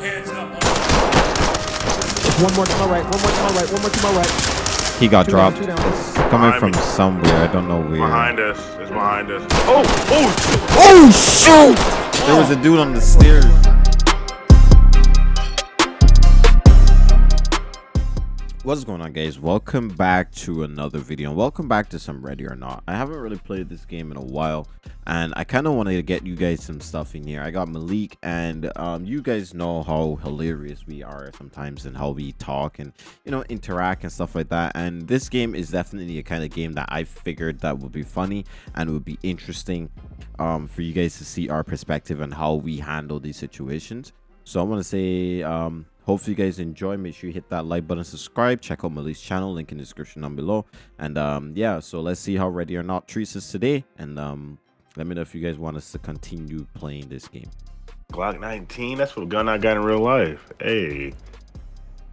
Hands up. One more to my right. One more to my right. One more to my right. He got Two dropped. two down. It's coming Behind from me. somewhere. I don't know where. Behind us. It's behind us. Oh, oh, Oh shoot! There was a dude on the stairs. What's going on guys? Welcome back to another video and welcome back to some Ready or Not. I haven't really played this game in a while and I kind of wanted to get you guys some stuff in here. I got Malik and um, you guys know how hilarious we are sometimes and how we talk and you know interact and stuff like that and this game is definitely a kind of game that I figured that would be funny and would be interesting um, for you guys to see our perspective and how we handle these situations. So I want to say um, hopefully you guys enjoy make sure you hit that like button subscribe check out Malik's channel link in the description down below and um yeah so let's see how ready or not treats us today and um let me know if you guys want us to continue playing this game Glock 19. That's what gun I got in real life. Hey,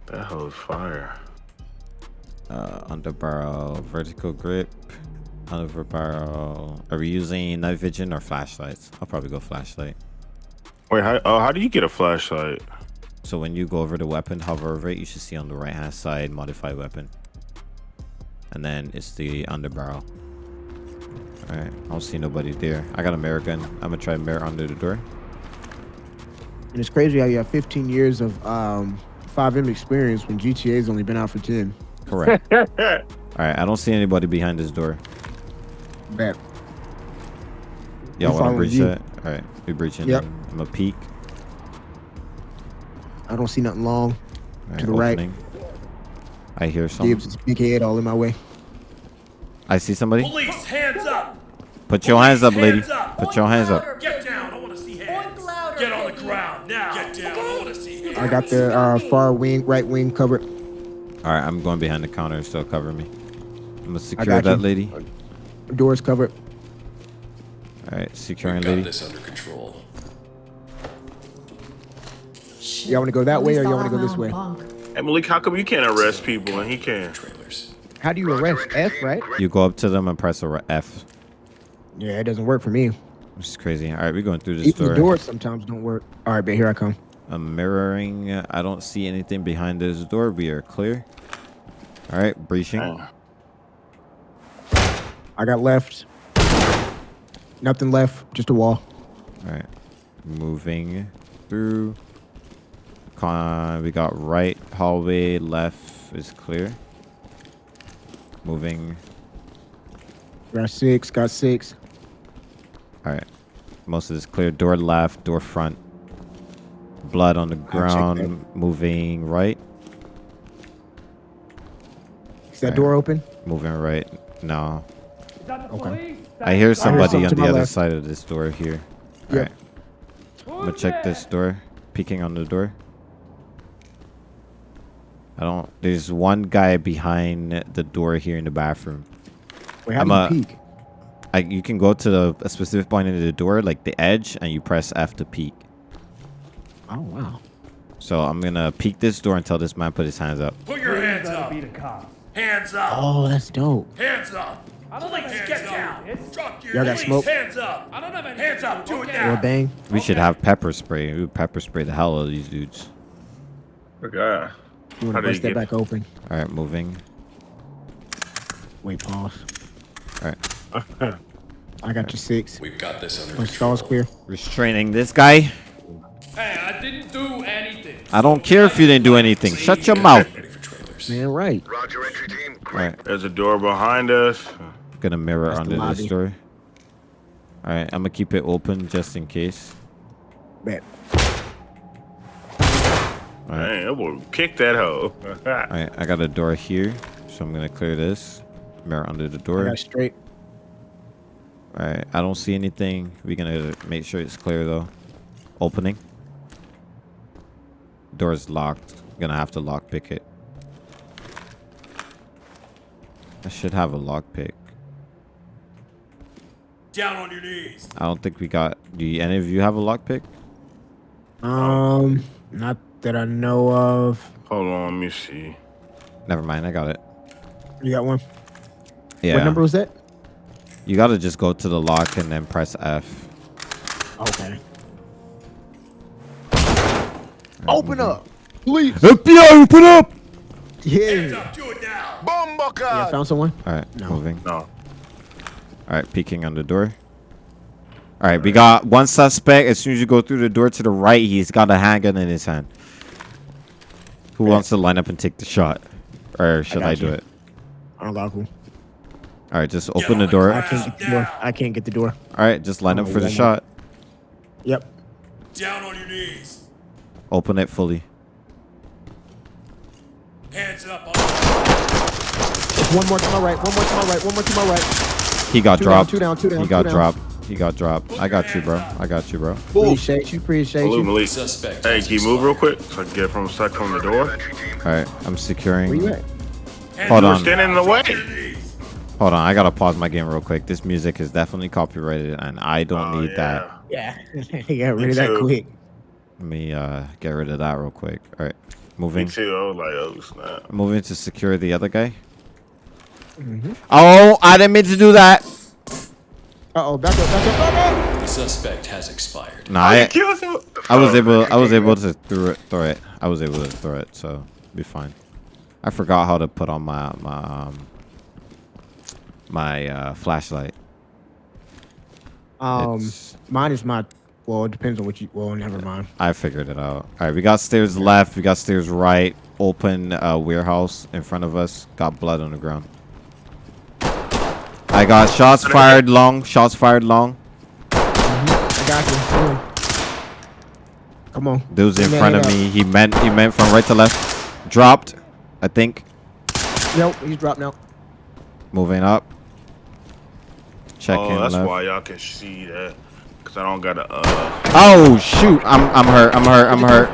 that hoe's fire. uh under barrel vertical grip underbarrel are we using night vision or flashlights i'll probably go flashlight Wait, how, oh, how do you get a flashlight? So when you go over the weapon hover over it you should see on the right hand side modify weapon. And then it's the under barrel. All right i don't see nobody there. I got a mirror gun. I'm gonna try mirror under the door. And it's crazy how you have 15 years of um FiveM experience when GTA's only been out for 10. correct. All right i don't see anybody behind this door. Bet. y'all want to breach you. that? All right we breaching Yep. i'm gonna peek I don't see nothing long. All To the right. i hear some Gibbs is big head all in my way. i see somebody Police, hands up. put your hands up lady Hands up. put your hands up Get down. I want to see hands. Get on the ground now. Get down. I want to see hands. I got the uh, far wing, right wing covered. all right i'm going behind the counter so cover me i'm gonna secure that you. lady Doors covered. all right securing Got lady this under control. Y'all want to go that way or y'all want to go this way? Hey, Malik, how come you can't arrest people and he can? Trailers. How do you arrest? F, right? you go up to them and press F. Yeah, it doesn't work for me. which is crazy all right we're going through this Even door the doors sometimes don't work. All right, but here I come. I'm mirroring. I don't see anything behind this door. We are clear. All right, breaching. Oh. I got left. Nothing left, just a wall. All right, moving through. We got right hallway. Left is clear. Moving. Got six, got six. All right, most of this clear. Door left. Door front. Blood on the ground. Moving right. Is that Alright. door open? Moving right. No. Okay. I hear somebody something on the other left. side of this door here. Yep. Alright. I'm gonna check this door. Peeking on the door. I don't. There's one guy behind the door here in the bathroom. Wait, how I'm do you a- peek? I, you can go to the, a specific point in the door, like the edge, and you press F to peek. Oh wow. So I'm gonna peek this door until this man put his hands up. Put your hands up. Hands up. Oh, that's dope. Hands up. I don't Police, get down. Drop your Y'all got smoke? Hands up. I don't have any. Hands up. Do it Or now. bang. We should have pepper spray. We would pepper spray the hell out of these dudes. Okay. You want to do you bust that back open? All right, moving. Wait, pause. All right, I got your six. We've got this under My stall's clear. restraining this guy. Hey, I didn't do anything. I don't care if you didn't do anything. Shut your mouth. Ready for trailers. Man, right. Roger, entry team. All right. There's a door behind us. Gonna mirror That's the under this door. All right, I'm gonna keep it open just in case. Bet. All right, Man, that boy kick that hoe. all right. I got a door here, so I'm gonna clear this. Mirror under the door. got straight. All right, I don't see anything. We're gonna make sure it's clear though. Opening. Door's locked. Gonna have to lock pick it. I should have a lock pick. Down on your knees. I don't think we got. Do you, any of you have a lock pick? Um, not that I know of. Hold on, let me see. Never mind. I got it. You got one? Yeah. What number was that? You gotta just go to the lock and then press F. Okay. Open up. Please. FBI, open up! Hands Yeah. up, do it now. Yeah, found someone. All right, No. moving. No. All right, peeking on the door. All right, we got one suspect. As soon as you go through the door to the right, he's got a handgun in his hand. Who wants to line up and take the shot? Or should I, I do you. it? Unlockable. All right, just open the the door. I can't get the door. I can't get the door. All right, just line up for the one more. shot. Yep. Down on your knees. Open it fully. Hands up. On One more to my right. One more to my right. One more to my right. He got Two down, dropped. two down, two down, He two got down. dropped. He got dropped. I got you, bro. I got you, bro. Appreciate you. Appreciate Salute, you. Malik. Suspect. Hey, has can you move real quick so I can get from a sec from the door? All right, I'm securing. Where you at? Hold. You're on. standing in the way. Drop your knees. Hold on, I gotta pause my game real quick. This music is definitely copyrighted, and I don't Oh, need that. Yeah. you got rid Me of that too. quick. Let me uh get rid of that real quick. All right, moving. Me too. I was like, oh snap. Moving to secure the other guy. Mm-hmm. Oh, I didn't mean to do that. Uh oh. Back up. Back up. Back up. The suspect has expired. Nah, I, killed. I was able. I was able to throw it. Throw it. I was able to throw it, so be fine. I forgot how to put on my my um my uh, flashlight. Um, It's- mine is my. Well, it depends on what you. Well, never mind. I figured it out. All right, we got stairs left. We got stairs right. Open uh, warehouse in front of us. Got blood on the ground. I got shots fired long. Shots fired long. I got you. Come on. Come on. Dude's in front of up. me. He meant he meant from right to left. Dropped. I think. Nope. He's dropped now. Moving up. Checking Oh, that's left. why y'all can see that. Cause I don't got a. Uh, Oh shoot! I'm I'm hurt. I'm hurt. I'm hurt.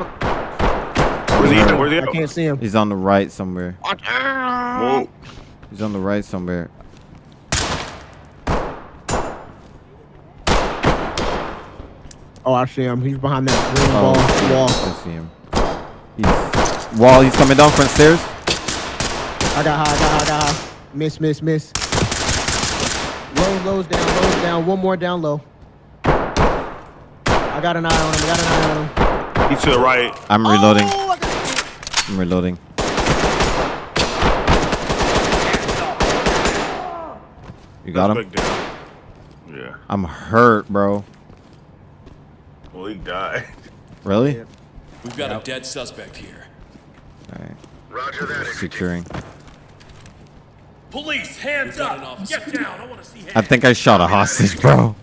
where's he? Alright. Where's he? I can't see him. He's on the right somewhere. Whoa. He's on the right somewhere. Oh, I see him. He's behind that green Oh, wall. Wall. I see him. He's wall. He's coming down front stairs. I got high. I got high. I got high. Miss. Miss. Miss. Low. Lows down. Lows down. One more down low. I got an eye on him. I got an eye on him. He's to the right. I'm reloading. Oh, I got- I'm reloading. You got him. Yeah. I'm hurt, bro. Well, died. Really? Yeah. We've got a dead suspect here. All right. Roger that. Securing. Police, hands up. an officer. Get down. I want to see hands. I think I shot a hostage, bro.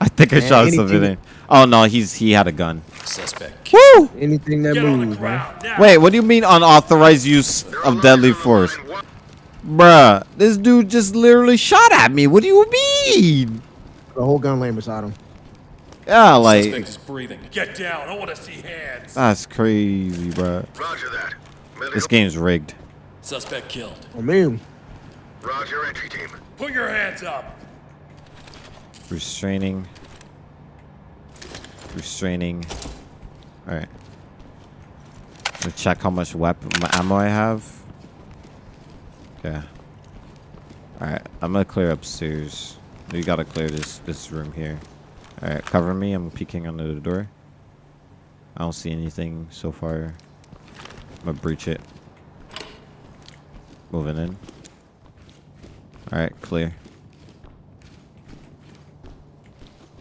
I think I Man, shot anything- civilian. Oh no, he's he had a gun. Suspect. Woo! Anything that Get on the moves, man. now. Wait, what do you mean unauthorized use of deadly force? Bruh, this dude just literally shot at me. What do you mean? The whole gun laying beside him. Yeah, Suspect like is breathing. Get down. I want to see hands. that's crazy, bro. Roger that. Medical. This game's rigged. Suspect killed. Oh man. Roger entry team. Put your hands up. Restraining. Restraining. All right. Let me check how much weapon my ammo I have. Yeah. All right, I'm gonna clear upstairs. We gotta clear this this room here. All right, cover me. I'm peeking under the door. I don't see anything so far. I'm gonna breach it. Moving in. All right, clear.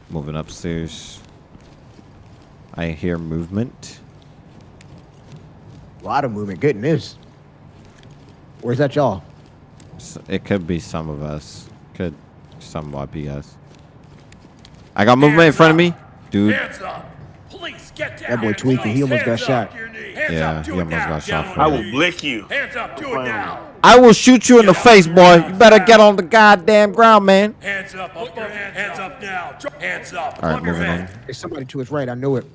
Moving upstairs. I hear movement. A lot of movement. Good news. Where's that y'all? S- It could be some of us. Could somewhat be us. I got movement in front of me. Dude, Hands up. Police, get down. That boy tweaking. He almost got Hands up. shot. Your knees. Hands Yeah, he almost now. got shot for I will knees. blick you. Hands up. Do it now. I will shoot you in the face, boy. You better get on the goddamn ground, man. Hands up. Up your hands, hands up now. Hands up. All right, your moving on. There's somebody to his right. I knew it.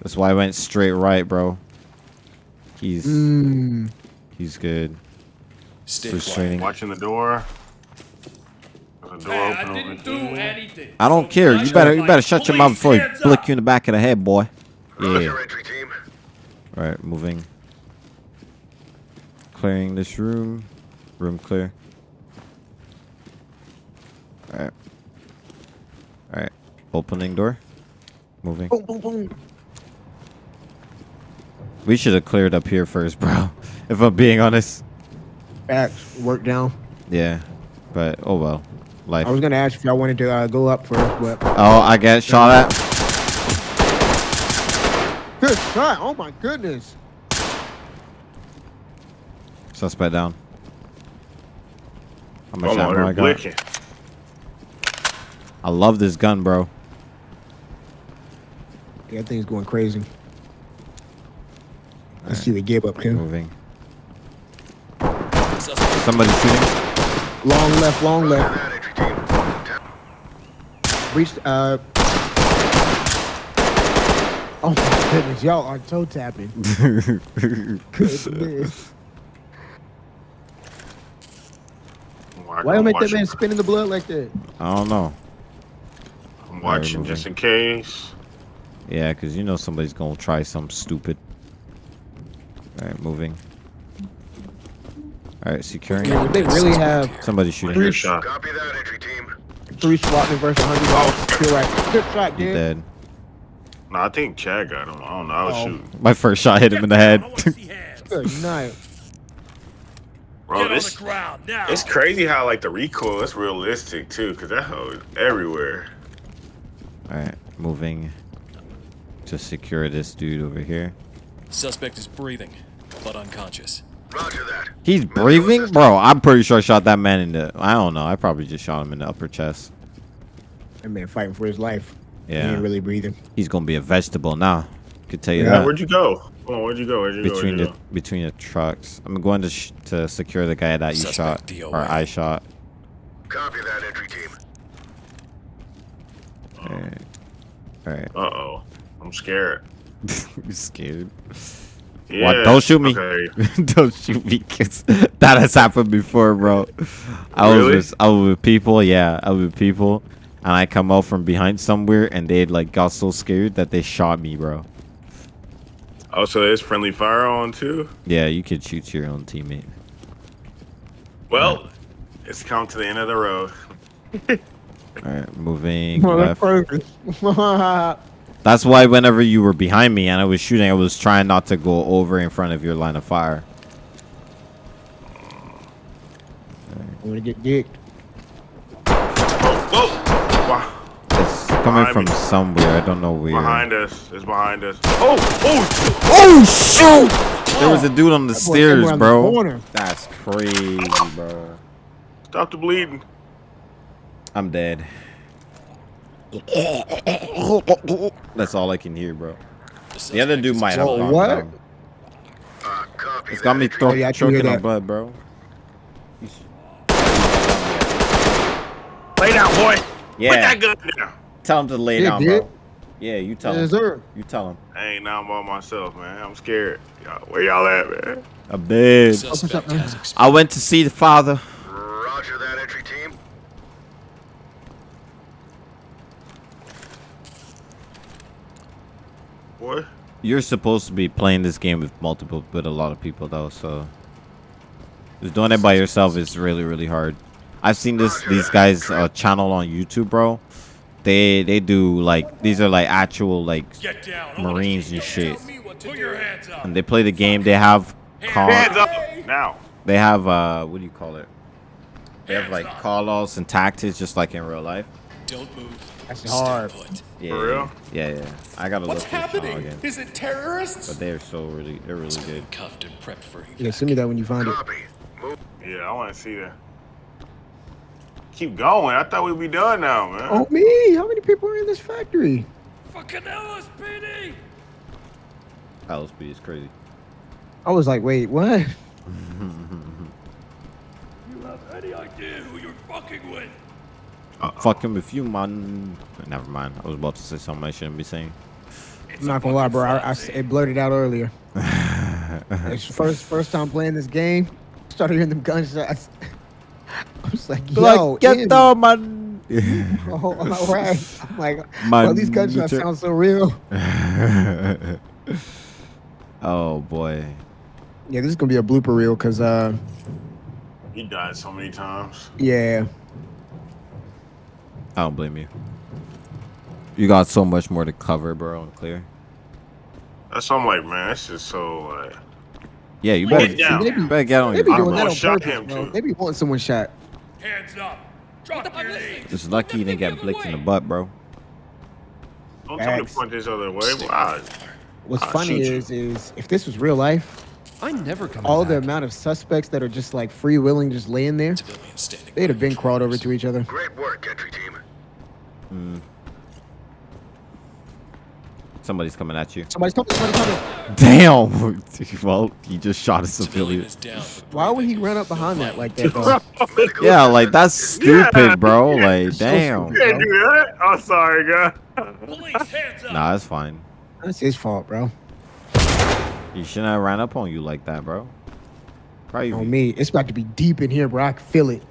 That's why I went straight right, bro. He's Mm. he's good. Stay quiet. Watching the door. There's door Man, open I didn't do here. anything. I don't So care. You better you better shut your mouth before he flick you in the back of the head, boy. Yeah. All right, moving. Clearing this room. Room clear. All right. All right. Opening door. Moving. Boom, boom, boom. We should have cleared up here first, bro. If I'm being honest. Facts. Work down. Yeah. But oh well. Life. I was gonna ask if y'all wanted to uh, go up first, but Oh, I get shot at. good shot. Oh my goodness. Suspect down. How much Hold on, ammo I they're got? blicking. I love this gun, bro. Yeah, that thing's going crazy. I see the gib up too. Moving. Suspect Somebody shooting. Long left, long left. that, entry team. Tap- Reached. Uh. Oh my goodness, y'all are toe tapping. Goodness. Why Why you I'm make that man spin in the blood like that? I don't know. I'm watching just in case. Yeah, because you know somebody's going to try something stupid. Alright, moving. Alright, securing. Yeah, they really have Somebody shooting. Three- shot. Copy that, entry team. Three SWAT versus 100. Oh. You're right. Good shot, dude. dead. No, I think Chad got him. I don't know. I was Oh. shooting. My first shot hit him in the head. I want to see hands. Good night. Bro, this the ground now. it's crazy how like the recoil is realistic too, cause that hoe is everywhere. Alright, moving. To secure this dude over here. Suspect is breathing, but unconscious. Roger that. He's breathing? Bro, I'm pretty sure I shot that man in the... I don't know. I probably just shot him in the upper chest. That man fighting for his life. Yeah. He Yeah. ain't really breathing. He's going to be a vegetable now. Could tell you Yeah, that. Where'd you go? Hold on, where'd you go? Where'd you between go? the Where'd you between the trucks. I'm going to sh to secure the guy that you Suspect shot DOA. or I shot. Copy that, entry team. Alright. Alright. Uh oh. I'm scared. you scared? Yeah. What? Don't shoot me. Okay. Don't shoot me, kids. that has happened before, bro. I was with I was with people, yeah, I was with people, and I come out from behind somewhere, and they like got so scared that they shot me, bro. Oh, so there's friendly fire on too? Yeah, you could shoot your own teammate. Well, it's come to the end of the road. All right, moving left. Motherfuckers. That's why whenever you were behind me and I was shooting, I was trying not to go over in front of your line of fire. I'm gonna get dicked. Oh, whoa! Wow. It's coming Behind from me. somewhere. I don't know where. Behind us. It's behind us. Oh! Oh! Oh shoot! Oh. There was a dude on the That stairs, somewhere on the bro. That's crazy, bro. Stop the bleeding. I'm dead. That's all I can hear, bro. The other dude might have Whoa, gone what? down. Uh, It's got me entry thro- Oh, yeah, I can choking on that. blood, bro. Lay down, boy. Put that gun down. tell him to lay Yeah, down, dude. bro. Yeah, you tell Yes, him. sir. You tell him. I ain't now by myself, man. I'm scared. Where y'all at, man? I'm dead. Suspect man? has experience. I went to see the father. Roger that, entry team. Boy. You're supposed to be playing this game with multiple, with a lot of people though. So, just doing it by yourself is really, really hard. I've seen this these guys uh, channel on YouTube, bro. They they do like these are like actual like Get down. I wanna Marines and shit. Tell me what to Put your hands up. and they play the game. They have call. Hands up now. They have uh, what do you call it? They have like up. call outs and tactics, just like in real life. Don't move. That's hard. Yeah, For real? yeah, yeah. I gotta What's look this channel happening? again. Is it terrorists? But they are so really, they're really good. Cuffed and prepped for Yeah, send me that when you find it. Move. Yeah, I want to see that. Keep going. I thought we'd be done now, man. Oh me! How many people are in this factory? Fucking LSPD. LSP is crazy. I was like, wait, what? You have any idea who you're fucking with? Fucking with you, man. Never mind. I was about to say something I shouldn't be saying. I'm not gonna lie, bro. I it blurted out earlier. it's first first time playing this game. Started hearing them gunshots. I was like, yo, like, get Andy. down, man. Oh, all right. I'm like, Man, bro, these gunshots sound so real. oh boy. Yeah, this is gonna be a blooper reel, cause uh, He died so many times. yeah, I don't blame you. You got so much more to cover, bro, and clear. That's why I'm like, man, that's just so like. Yeah, you Get better, down. you better get on They your be I'm doing armor. that gonna on shot purpose, him, bro. too. They be wanting someone shot. Hands up. Drop your knees. Just lucky you didn't get blicked in the butt, bro. Don't tell me to Facts. point this other way. Wow. What's I'll funny shoot you. is, is if this was real life, I never come all the back. amount of suspects that are just like free willing, just laying there, Civilians standing. they'd have been crawled over to each other. Great work, entry team. Mm. Somebody's coming at you. Somebody's coming. Somebody's coming. Damn. well, he just shot a Civilian civilian. is down. Why would he run up behind that like that, though? Yeah, like that's stupid, Yeah. bro. Like, So damn. You can't do that. I'm sorry, guy. Police, hands up. Nah, that's fine. That's his fault, bro. He shouldn't have ran up on you like that, bro. Crazy, On me, it's about to be deep in here, bro. I can feel it.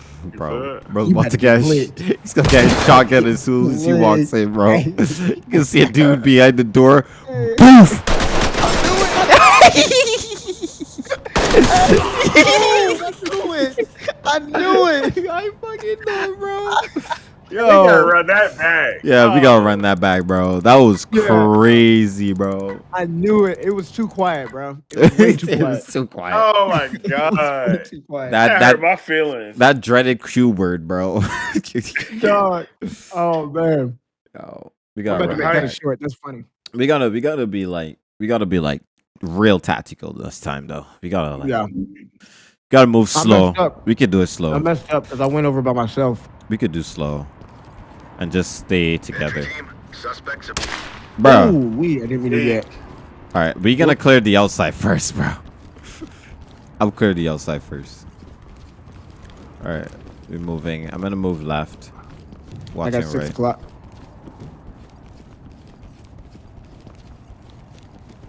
bro. feel Bro's You about to get. get. He's gonna get a shotgun as soon as he walks in, bro. You can see a dude behind the door. Boof. I knew it. I knew it. I fucking knew it, bro. You gotta Yo. run that back. Yeah, we Oh. gotta run that back, bro. That was crazy, bro. I knew it. It was too quiet, bro. It was way too It quiet. was so quiet. Oh my Way god. too quiet. That- that, that- hurt my feelings. That dreaded Q word, bro. Dog. Oh man. Yo, we gotta run make that that back. short. That's funny. We gotta, we gotta be like, we gotta be like real tactical this time, though. We gotta, like, Yeah. gotta move slow. We could do it slow. I messed up because I went over by myself. We could do slow, and just stay together, Entry team, suspects have bro. Ooh, we. I didn't mean to get. All right, we gonna clear the outside first, bro. I'll clear the outside first. All right, we're moving. I'm gonna move left. I got six right. o'clock.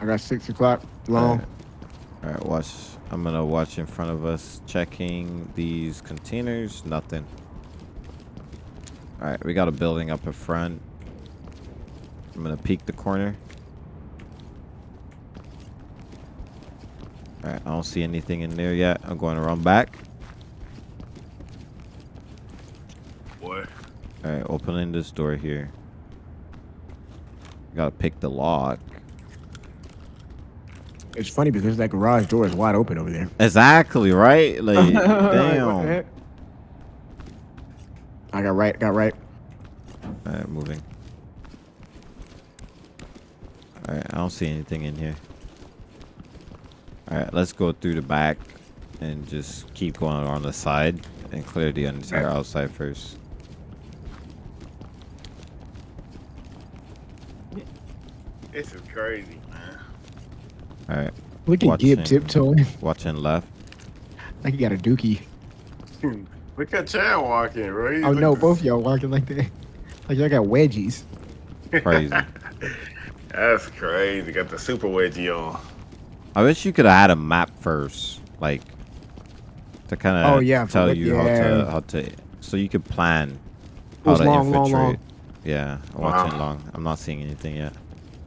I got six o'clock long. All right, watch. I'm gonna watch in front of us, checking these containers. Nothing. All right, we got a building up in front. I'm gonna peek the corner. All right, I don't see anything in there yet. I'm going to run back. Boy. All right, opening this door here. Gotta pick the lock. It's funny because that garage door is wide open over there. Exactly right. Like, Like, what the damn. I got right. Got right. All right, moving. All right, I don't see anything in here. All right, let's go through the back and just keep going on the side and clear the entire outside first. This is crazy, man. All right, Look at Gib Watching. tiptoeing watching left. like he got a dookie. Look at Chad walking, bro. He Oh look no, the- both y'all walking like that. Like y'all got wedgies. Crazy. That's crazy. Got the super wedgie on. I wish you could have had a map first, like to kind of Oh, yeah, for tell what- you how to how to so you could plan It how was to long, long, infiltrate. long. Yeah, I'm Wow. watching long. I'm not seeing anything yet.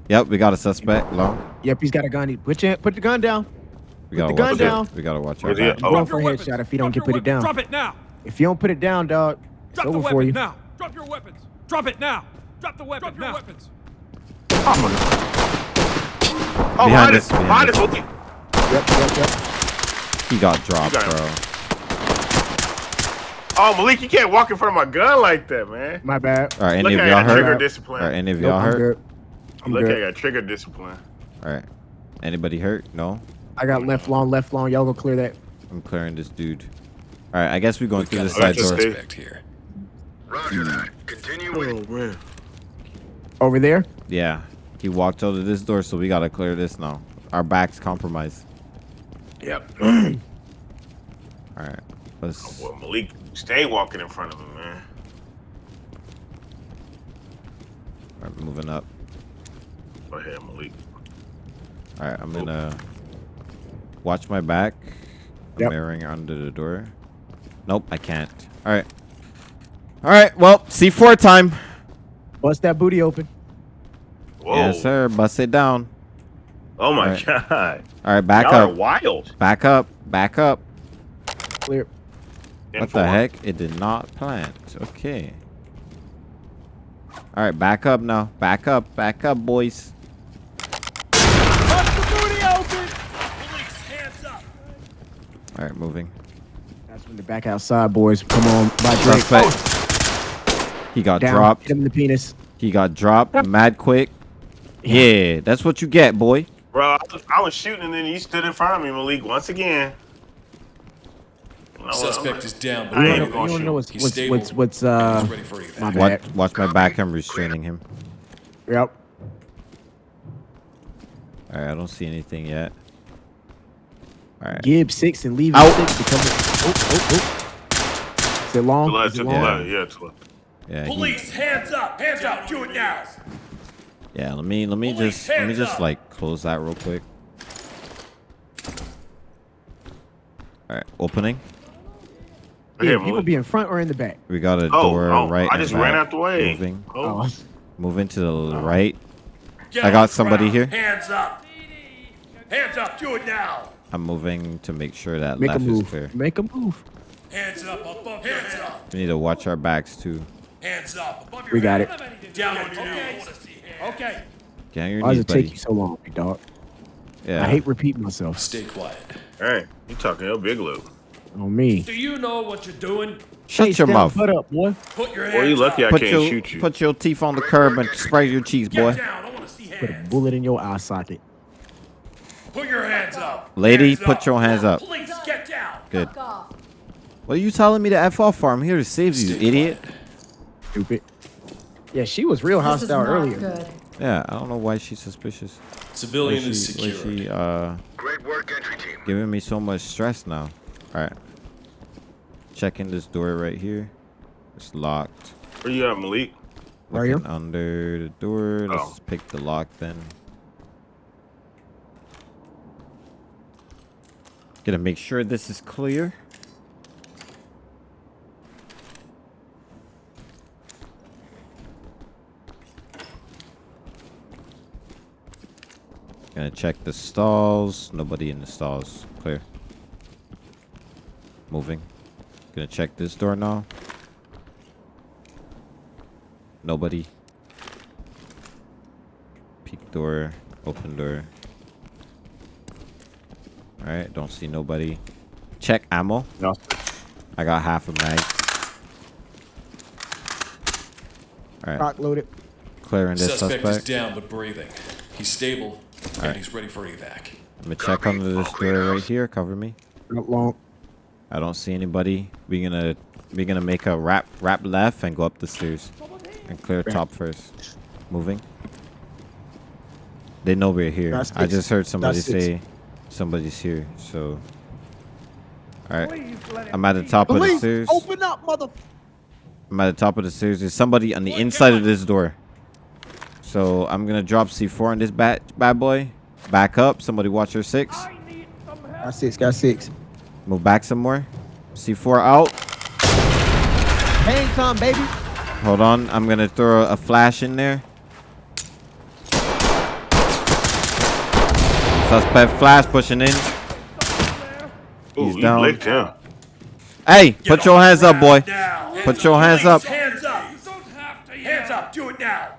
Yep, we got a suspect. Long. Yep, he's got a gun. He- Put your, put the gun down. We Put gotta the gun watch down. it. We gotta watch out. Where's he back. at? You're Oh. going for a headshot if you don't get put it down. Drop it now. If you don't put it down, dog, it's Drop the over weapon for you. now. Drop your weapons. Drop it now. Drop the weapon Drop your weapons. Oh, Behind behind us, us. behind Behind us. Okay. Yep, yep, yep. He got dropped, got bro. Oh, Malik, you can't walk in front of my gun like that, man. My bad. All right, any Look of y'all that trigger discipline. Are any of y'all I'm hurt? good. I'm Look, good. I got trigger discipline. All right. Anybody hurt? No. I got left long, left long. Y'all go clear that. I'm clearing this dude. All right, I guess we're going through the side door. stay- here. Roger that. Continue with oh, man. Over there. Yeah, he walked out of this door, so we gotta clear this now. Our back's compromised. Yep. All right, let's. Oh, Well, Malik, stay walking in front of him, man. All right, moving up. Go ahead, Malik. All right, I'm gonna watch my back. I'm Yep. mirroring under the door. Nope, I can't. All right. All right. Well, C4 time. Bust that booty open. Whoa. Yes, sir. Bust it down. Oh my Alright. god. All right, back Y'all are up. wild. Back up. Back up. Clear. In What for the heck? It did not plant. Okay. All right, back up now. Back up. Back up, boys. Police, hands up. All right, moving. That's when the back outside boys come on by Drake. Suspect. He got Down. dropped. Hit him in the penis. He got dropped. Mad quick. Yeah, that's what you get, boy. Bro, I was, I was shooting and then you stood in front of me, Malik, once again. Suspect is down, but I ain't wanna, gonna you shoot. know what's He's what's stable. what's what's uh He's ready for evac. my Watch, bad. watch my back. I'm restraining him. Yep. All right, I don't see anything yet. All right. Gibbs six and leave Out. six become oh oh oh. Is it long? To the left, Is to it the long? left, yeah, to the left. Yeah. he- Police, hands up. Hands up. Do it now. yeah. Let me let me Police, just let me just up. like close that real quick. All right, opening. Right Yeah, people be in front or in the back. We got a Oh, door oh, right. I just ran out the way. Moving. Oh. Oh, Moving to the oh. right. Get I got somebody ground. here. Hands up. Hands up. Do it now. I'm moving to make sure that make a left is move. clear. Make a move. Hands up above your Hands up. We need to watch our backs too. Hands up above your We got head. it. Down on your knees. Okay. Get on your Why does knees, it take you so long, big dog? Yeah. I hate repeating myself. Stay quiet. Hey, you talking your big loop. On me. Do you know what you're doing? Shut Face your mouth. Put up, boy. Put your hands Boy, you lucky I. Put can't your shoot you. put your teeth on the curb and spray your cheeks, Get boy. down. I want to see Put a bullet in your eye socket. Put your hands up. Lady, Hands put your hands up. Please get down. Good. What are you telling me to f off for? I'm here to save you, Stay idiot. quiet. Stupid. Yeah, she was real This is hostile not earlier. good. Yeah, I don't know why she's suspicious. Civilian Why is she, why secured. she uh Great work, entry team. giving me so much stress now. All right. Checking this door right here. It's locked. Where you at, Malik? Right here? Looking under the door. Let's Oh. pick the lock then. Gonna make sure this is clear. Gonna check the stalls. Nobody in the stalls. Clear. Moving. Gonna check this door now. Nobody. Peek door. Open door. Alright, don't see nobody. Check ammo. No. I got half a mag. Alright, Rock loaded. clearing this Suspect, suspect. is down but breathing. He's stable and Alright. he's ready for evac. I'm gonna check under this door right here. Cover me. Not long. I don't see anybody. We're gonna we're gonna make a wrap wrap left and go up the stairs and clear top first. Moving. They know we're here. That's I six. just heard somebody That's six. say somebody's here. So, all right. I'm at the top of the stairs. open up, mother. I'm at the top of the stairs. There's somebody on the inside of this door. So I'm gonna drop C4 on this bad bad boy. Back up. Somebody watch your six. Got six. Got six. Move back some more. C4 out. Hang time, baby. Hold on, I'm gonna throw a flash in there. Suspect flash pushing in. Ooh, He's you down. blicked him. Hey, Get put on your hands up, boy. ground now. Put your hands up. Hands up. Hands up. Do it now.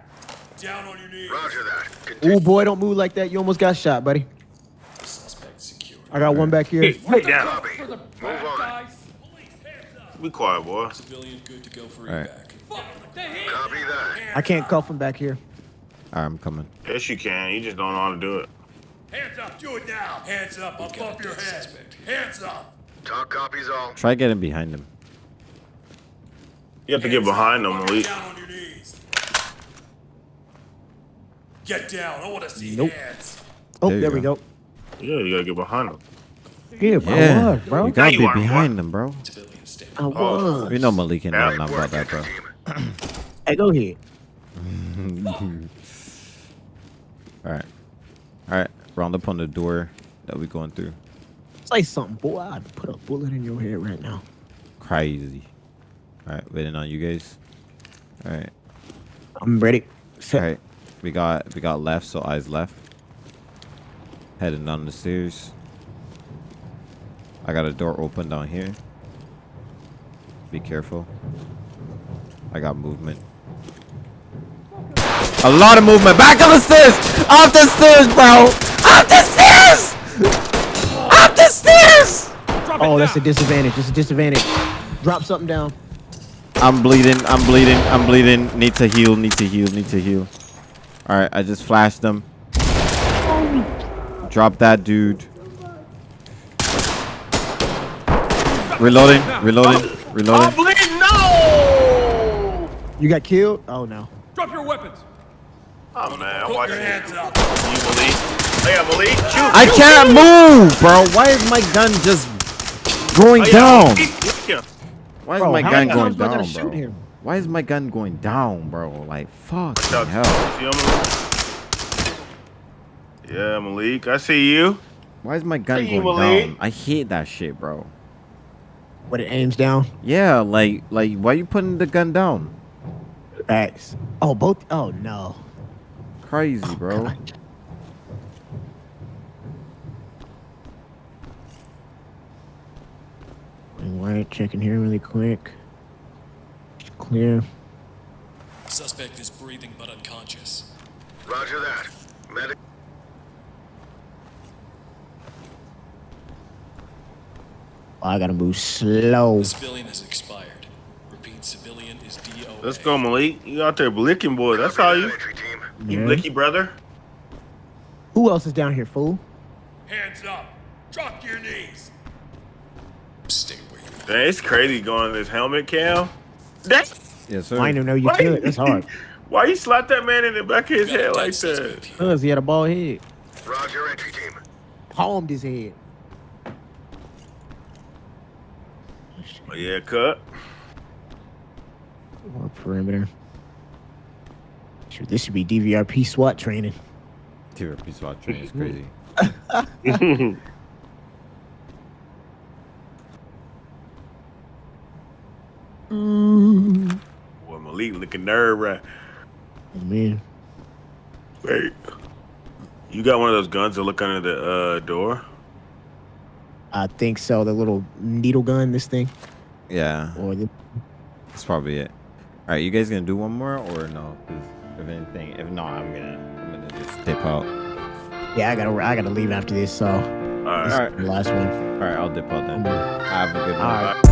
Down on your knees. Roger that. Continue. Ooh, boy, don't move like that. You almost got shot, buddy. Suspect secured. I got one back here. Hey, down. Copy. Move on. Police, hands up. Be quiet, boy. Civilian good to go for Alright. evac. Copy that. I can't cuff him back here. Alright, I'm coming. Yes, you can. You just don't know how to do it. Hands up. Do it now. Hands up above your head. Hands up. Talk copies all. Try getting behind him. You have to get behind them, Malik. Down on your knees. Get down. I want to see Nope. hands. Oh, There there, you we go. Yeah, you gotta get behind them. Yeah, bro. I Yeah, was, bro. you gotta you be are, boy. behind them, bro. Civilian stable. I was. You know Malik ain't know Great nothing about that, bro. team. Hey, go ahead. Alright. Alright, round up on the door that we going through. Say something, boy. I'd put a bullet in your head right now. Crazy. Alright, waiting on you guys. Alright. I'm ready. Set. Alright. We got we got left, so eyes left. Heading down the stairs. I got a door open down here. Be careful. I got movement. A lot of movement. Back on the stairs! Off the stairs, bro! Up the stairs! Up the stairs! Oh, that's a disadvantage. That's a disadvantage. Drop something down. I'm bleeding. I'm bleeding. I'm bleeding. Need to heal. Need to heal. Need to heal. All right, I just flashed them. Drop that dude. Reloading. Reloading. I'm Reloading. bleeding. No. You got killed? Oh no. Drop your weapons. Oh man, I'm Put watching your you, hands up. Malik. Oh yeah, Malik. Shoot. I shoot, can't shoot. move, bro. Why is my gun just going Oh, yeah, down? Why is Bro, my gun going times am I down, gonna shoot bro? him? Why is my gun going down, bro? Like, fuck hell. see you, Malik? Yeah, Malik. I see you. Why is my gun See you, going Malik. down? I hate that shit, bro. But it aims down. Yeah, like, like, why you putting the gun down? X. Oh, both. Oh no. Crazy, oh, bro. God. Why checking here really quick. Clear. Suspect is breathing but unconscious. Roger that. Medic. I gotta move slow. The civilian has expired. Repeat, civilian is DOA. Let's go, Malik. You out there blicking, boy. That's how you. Entry team. You Yeah. blicky brother. Who else is down here, fool? Hands up. Drop your knees. Stay where you are. Dang, it's crazy going in this helmet cam. That. Yes, sir. I didn't know you Why- could. That's hard. Why you slap that man in the back of his head like that? Cause he had a bald head. Roger, entry team. Palmed his head. Oh, yeah, cut. More perimeter. Sure, this should be DVRP SWAT training. TRP SWAT training is crazy. Boy, Malik looking nerve right. Oh, man. Wait. You got one of those guns that look under the uh, door? I think so. The little needle gun, this thing, Yeah, or the that's probably it. All right, you guys gonna do one more or no? if anything, if not, I'm gonna, I'm gonna just dip out. yeah, I gotta I gotta leave after this. So All right. this right. is the last one. All right, I'll dip out then. Have a good one. All right.